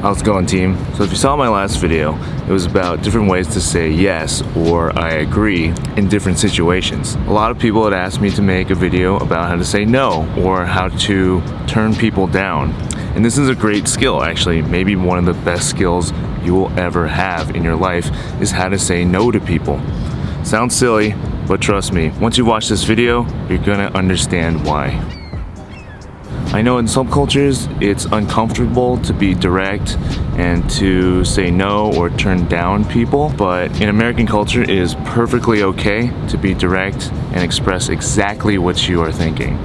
How's it going team? So if you saw my last video, it was about different ways to say yes or I agree in different situations. A lot of people had asked me to make a video about how to say no or how to turn people down. And this is a great skill actually, maybe one of the best skills you will ever have in your life is how to say no to people. Sounds silly, but trust me, once you watch this video, you're gonna understand why. I know in some cultures it's uncomfortable to be direct and to say no or turn down people, but in American culture it is perfectly okay to be direct and express exactly what you are thinking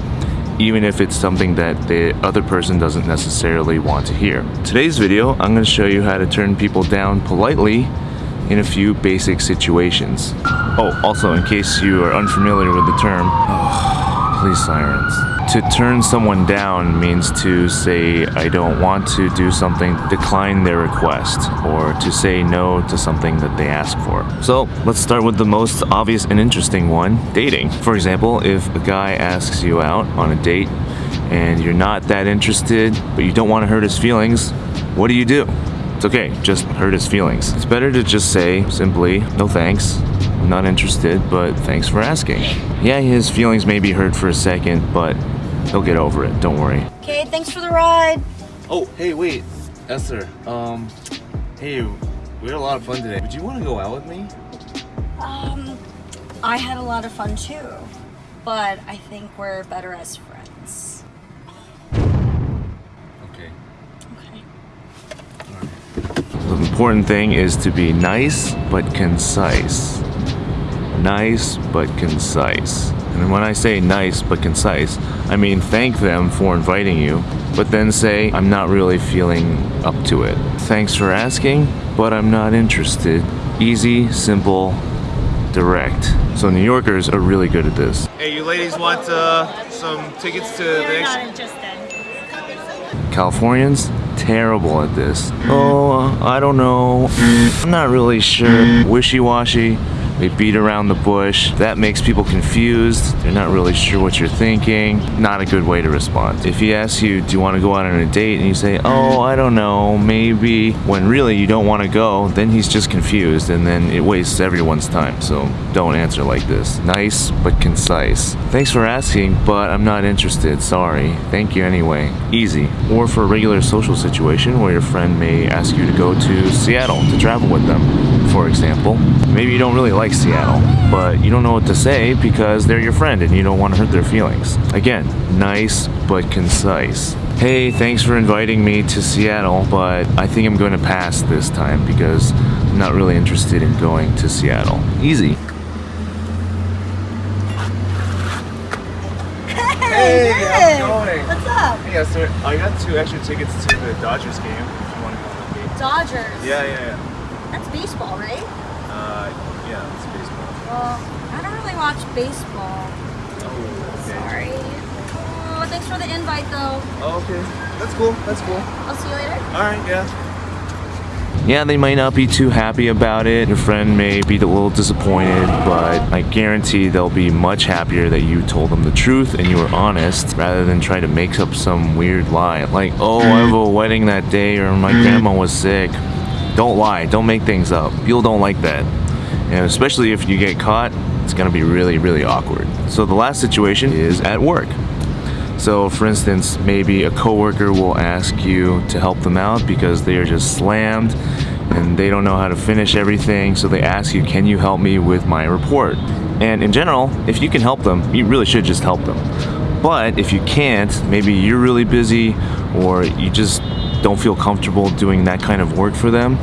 even if it's something that the other person doesn't necessarily want to hear. Today's video, I'm going to show you how to turn people down politely in a few basic situations. Oh, also in case you are unfamiliar with the term, oh, please sirens. To turn someone down means to say, I don't want to do something, decline their request, or to say no to something that they ask for. So let's start with the most obvious and interesting one, dating. For example, if a guy asks you out on a date and you're not that interested, but you don't want to hurt his feelings, what do you do? It's okay, just hurt his feelings. It's better to just say simply, no thanks, not interested, but thanks for asking. Yeah, his feelings may be hurt for a second, but He'll get over it, don't worry. Okay, thanks for the ride. Oh, hey, wait. Esther, um, hey, we had a lot of fun today. Would you want to go out with me? Um, I had a lot of fun too, but I think we're better as friends. Okay. Okay. The important thing is to be nice but concise. Nice but concise. And when I say nice but concise, I mean thank them for inviting you, but then say, I'm not really feeling up to it. Thanks for asking, but I'm not interested. Easy, simple, direct. So New Yorkers are really good at this. Hey, you ladies want uh, some tickets to We're the not interested. Californians, terrible at this. Oh, I don't know. I'm not really sure. Wishy-washy. They beat around the bush. That makes people confused. They're not really sure what you're thinking. Not a good way to respond. If he asks you, do you want to go out on a date? And you say, oh, I don't know, maybe. When really you don't want to go, then he's just confused and then it wastes everyone's time. So don't answer like this. Nice, but concise. Thanks for asking, but I'm not interested. Sorry. Thank you anyway. Easy. Or for a regular social situation where your friend may ask you to go to Seattle to travel with them, for example. Maybe you don't really like like Seattle, but you don't know what to say because they're your friend and you don't want to hurt their feelings. Again, nice but concise. Hey, thanks for inviting me to Seattle, but I think I'm going to pass this time because I'm not really interested in going to Seattle. Easy. Hey, how's it going? What's up? Hey Esther, I got two extra tickets to the Dodgers game if you want to go with me. Dodgers? Yeah, yeah, yeah. That's baseball, right? Uh, yeah, it's baseball. Well, I don't really watch baseball. Oh, okay. Sorry. Oh, thanks for the invite, though. Oh, okay. That's cool. That's cool. I'll see you later. All right, yeah. Yeah, they might not be too happy about it. Your friend may be a little disappointed, but I guarantee they'll be much happier that you told them the truth and you were honest rather than try to make up some weird lie. Like, oh, I have a wedding that day or my grandma was sick. Don't lie. Don't make things up. People don't like that. And especially if you get caught it's gonna be really really awkward. So the last situation is at work. So for instance maybe a coworker will ask you to help them out because they are just slammed and they don't know how to finish everything. So they ask you can you help me with my report? And in general if you can help them you really should just help them. But if you can't maybe you're really busy or you just don't feel comfortable doing that kind of work for them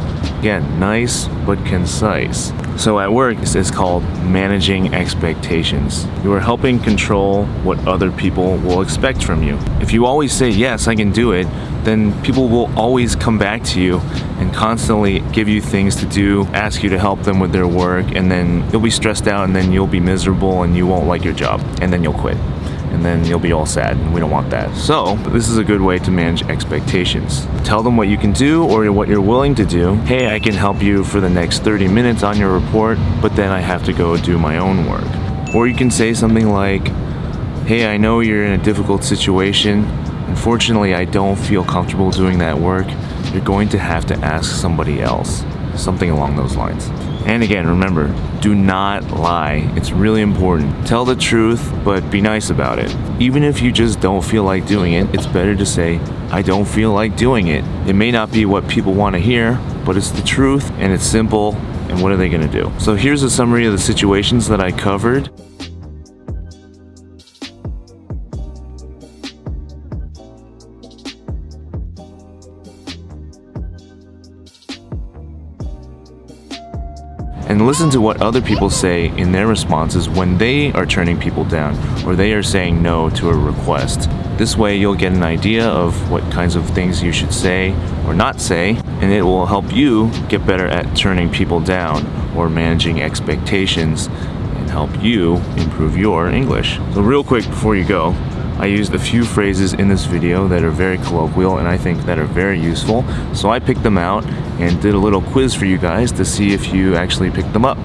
again nice but concise so at work, it's called managing expectations. You are helping control what other people will expect from you. If you always say, yes, I can do it, then people will always come back to you and constantly give you things to do, ask you to help them with their work, and then you'll be stressed out and then you'll be miserable and you won't like your job, and then you'll quit and then you'll be all sad and we don't want that. So this is a good way to manage expectations. Tell them what you can do or what you're willing to do. Hey, I can help you for the next 30 minutes on your report, but then I have to go do my own work. Or you can say something like, hey, I know you're in a difficult situation. Unfortunately, I don't feel comfortable doing that work. you're going to have to ask somebody else. Something along those lines. And again, remember, do not lie. It's really important. Tell the truth, but be nice about it. Even if you just don't feel like doing it, it's better to say, I don't feel like doing it. It may not be what people want to hear, but it's the truth and it's simple. And what are they going to do? So here's a summary of the situations that I covered. And listen to what other people say in their responses when they are turning people down or they are saying no to a request. This way you'll get an idea of what kinds of things you should say or not say and it will help you get better at turning people down or managing expectations and help you improve your English. So real quick before you go, I used a few phrases in this video that are very colloquial and I think that are very useful. So I picked them out and did a little quiz for you guys to see if you actually picked them up.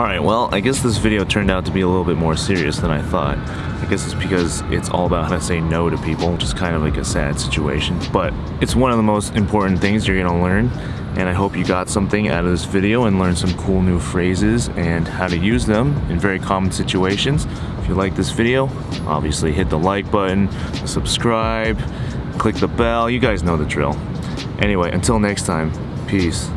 Alright, well, I guess this video turned out to be a little bit more serious than I thought. I guess it's because it's all about how to say no to people, which is kind of like a sad situation. But it's one of the most important things you're gonna learn, and I hope you got something out of this video and learned some cool new phrases and how to use them in very common situations. If you like this video, obviously hit the like button, subscribe, click the bell, you guys know the drill. Anyway, until next time, peace.